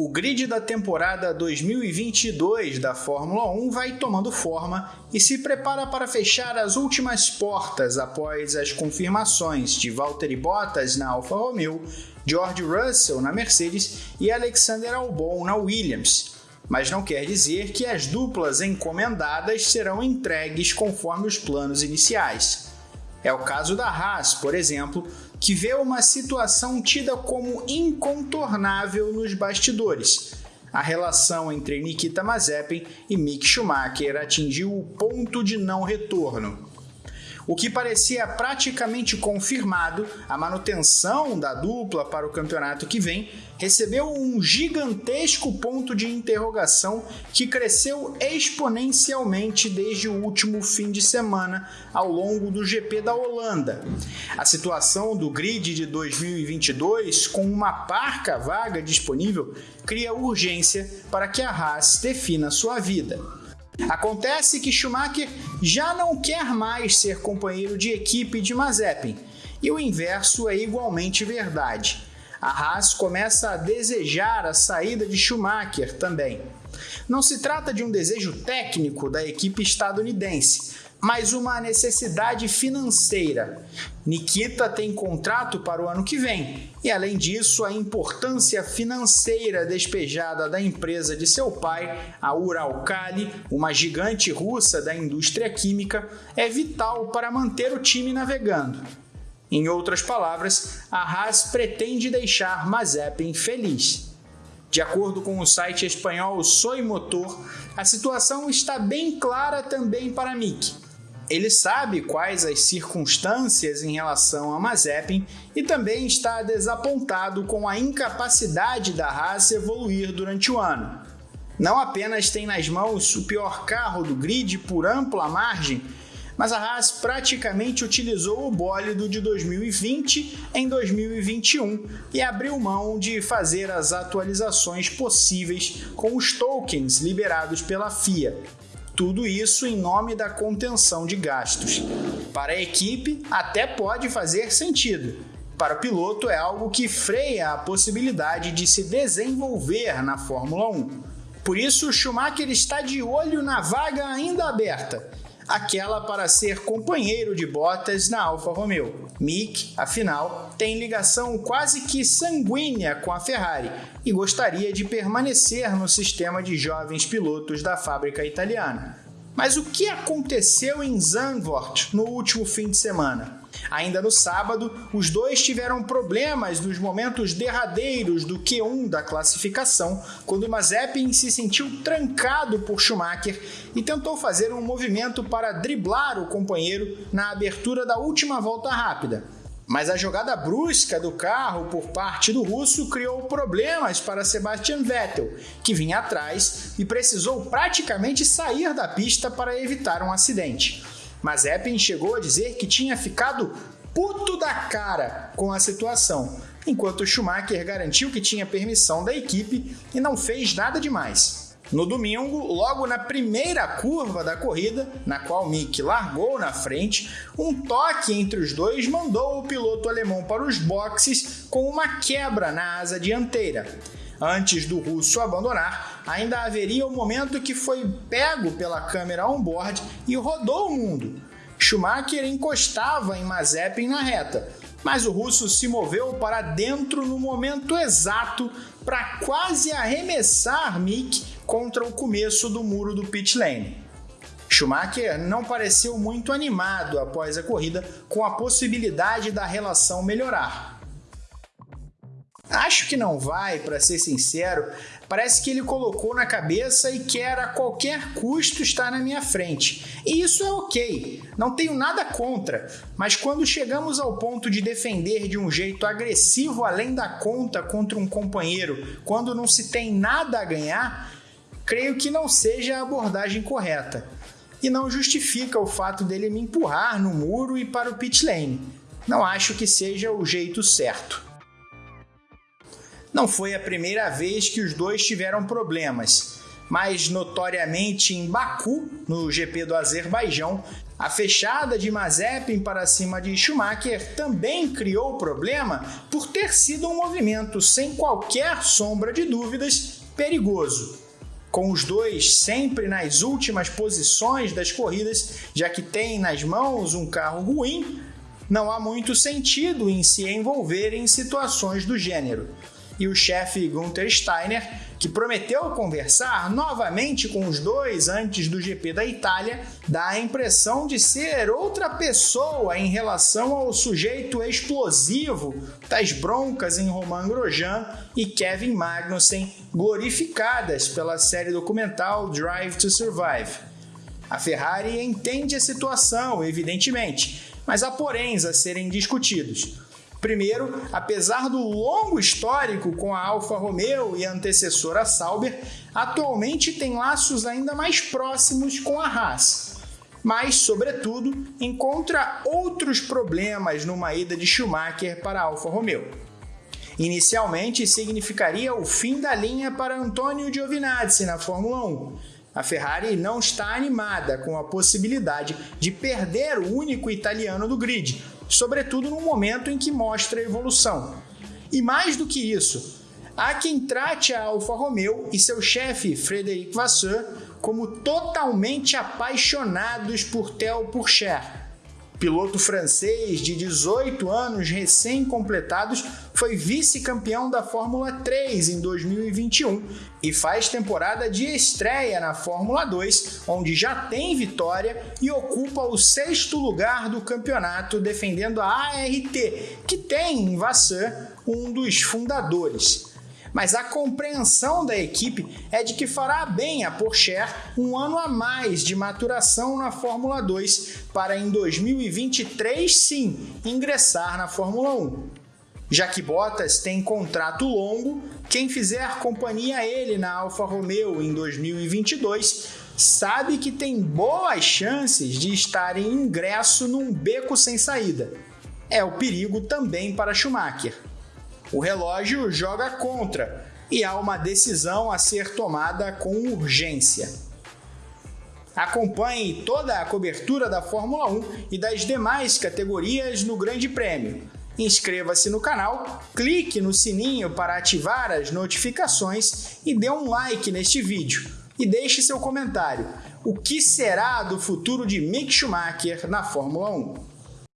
O grid da temporada 2022 da Fórmula 1 vai tomando forma e se prepara para fechar as últimas portas após as confirmações de Valtteri Bottas na Alfa Romeo, George Russell na Mercedes e Alexander Albon na Williams. Mas não quer dizer que as duplas encomendadas serão entregues conforme os planos iniciais. É o caso da Haas, por exemplo, que vê uma situação tida como incontornável nos bastidores. A relação entre Nikita Mazepin e Mick Schumacher atingiu o ponto de não retorno. O que parecia praticamente confirmado, a manutenção da dupla para o campeonato que vem, recebeu um gigantesco ponto de interrogação que cresceu exponencialmente desde o último fim de semana ao longo do GP da Holanda. A situação do grid de 2022, com uma parca vaga disponível, cria urgência para que a Haas defina sua vida. Acontece que Schumacher já não quer mais ser companheiro de equipe de Mazepin, e o inverso é igualmente verdade. A Haas começa a desejar a saída de Schumacher também. Não se trata de um desejo técnico da equipe estadunidense, mas uma necessidade financeira. Nikita tem contrato para o ano que vem, e além disso, a importância financeira despejada da empresa de seu pai, a Uralkali, uma gigante russa da indústria química, é vital para manter o time navegando. Em outras palavras, a Haas pretende deixar Mazepin feliz. De acordo com o site espanhol Soy Motor, a situação está bem clara também para Mick ele sabe quais as circunstâncias em relação a Mazepin e também está desapontado com a incapacidade da Haas evoluir durante o ano. Não apenas tem nas mãos o pior carro do grid por ampla margem, mas a Haas praticamente utilizou o bólido de 2020 em 2021 e abriu mão de fazer as atualizações possíveis com os tokens liberados pela FIA. Tudo isso em nome da contenção de gastos. Para a equipe, até pode fazer sentido. Para o piloto, é algo que freia a possibilidade de se desenvolver na Fórmula 1. Por isso, Schumacher está de olho na vaga ainda aberta aquela para ser companheiro de Bottas na Alfa Romeo. Mick, afinal, tem ligação quase que sanguínea com a Ferrari e gostaria de permanecer no sistema de jovens pilotos da fábrica italiana. Mas o que aconteceu em Zandvoort no último fim de semana? Ainda no sábado, os dois tiveram problemas nos momentos derradeiros do Q1 da classificação, quando Mazepin se sentiu trancado por Schumacher e tentou fazer um movimento para driblar o companheiro na abertura da última volta rápida. Mas a jogada brusca do carro por parte do russo criou problemas para Sebastian Vettel, que vinha atrás e precisou praticamente sair da pista para evitar um acidente. Mas Epping chegou a dizer que tinha ficado puto da cara com a situação, enquanto Schumacher garantiu que tinha permissão da equipe e não fez nada demais. No domingo, logo na primeira curva da corrida, na qual Mick largou na frente, um toque entre os dois mandou o piloto alemão para os boxes com uma quebra na asa dianteira. Antes do russo abandonar, ainda haveria o um momento que foi pego pela câmera on-board e rodou o mundo. Schumacher encostava em Mazepin na reta, mas o russo se moveu para dentro no momento exato para quase arremessar Mick contra o começo do muro do pit lane. Schumacher não pareceu muito animado após a corrida com a possibilidade da relação melhorar. Acho que não vai, para ser sincero. Parece que ele colocou na cabeça e quer a qualquer custo estar na minha frente. E isso é ok, não tenho nada contra. Mas quando chegamos ao ponto de defender de um jeito agressivo além da conta contra um companheiro, quando não se tem nada a ganhar, creio que não seja a abordagem correta e não justifica o fato dele me empurrar no muro e para o pit lane. Não acho que seja o jeito certo. Não foi a primeira vez que os dois tiveram problemas, mas notoriamente em Baku, no GP do Azerbaijão, A fechada de Mazepin para cima de Schumacher também criou problema por ter sido um movimento sem qualquer sombra de dúvidas perigoso. Com os dois sempre nas últimas posições das corridas, já que tem nas mãos um carro ruim, não há muito sentido em se envolver em situações do gênero e o chefe Gunther Steiner, que prometeu conversar novamente com os dois antes do GP da Itália, dá a impressão de ser outra pessoa em relação ao sujeito explosivo das broncas em Romain Grosjean e Kevin Magnussen, glorificadas pela série documental Drive to Survive. A Ferrari entende a situação, evidentemente, mas há poréns a serem discutidos. Primeiro, apesar do longo histórico com a Alfa Romeo e a antecessora Sauber, atualmente tem laços ainda mais próximos com a Haas. Mas, sobretudo, encontra outros problemas numa ida de Schumacher para a Alfa Romeo. Inicialmente, significaria o fim da linha para Antonio Giovinazzi na Fórmula 1. A Ferrari não está animada com a possibilidade de perder o único italiano do grid, sobretudo no momento em que mostra evolução. E mais do que isso, há quem trate a Alfa Romeo e seu chefe Frederic Vasseur como totalmente apaixonados por Theo Pourchaire, piloto francês de 18 anos recém-completados, foi vice-campeão da Fórmula 3 em 2021 e faz temporada de estreia na Fórmula 2, onde já tem vitória e ocupa o sexto lugar do campeonato, defendendo a ART, que tem em Vasseur um dos fundadores mas a compreensão da equipe é de que fará bem a Porsche um ano a mais de maturação na Fórmula 2 para em 2023 sim ingressar na Fórmula 1. Já que Bottas tem contrato longo, quem fizer companhia a ele na Alfa Romeo em 2022 sabe que tem boas chances de estar em ingresso num beco sem saída. É o perigo também para Schumacher. O relógio joga contra e há uma decisão a ser tomada com urgência. Acompanhe toda a cobertura da Fórmula 1 e das demais categorias no Grande Prêmio. Inscreva-se no canal, clique no sininho para ativar as notificações e dê um like neste vídeo. E deixe seu comentário. O que será do futuro de Mick Schumacher na Fórmula 1?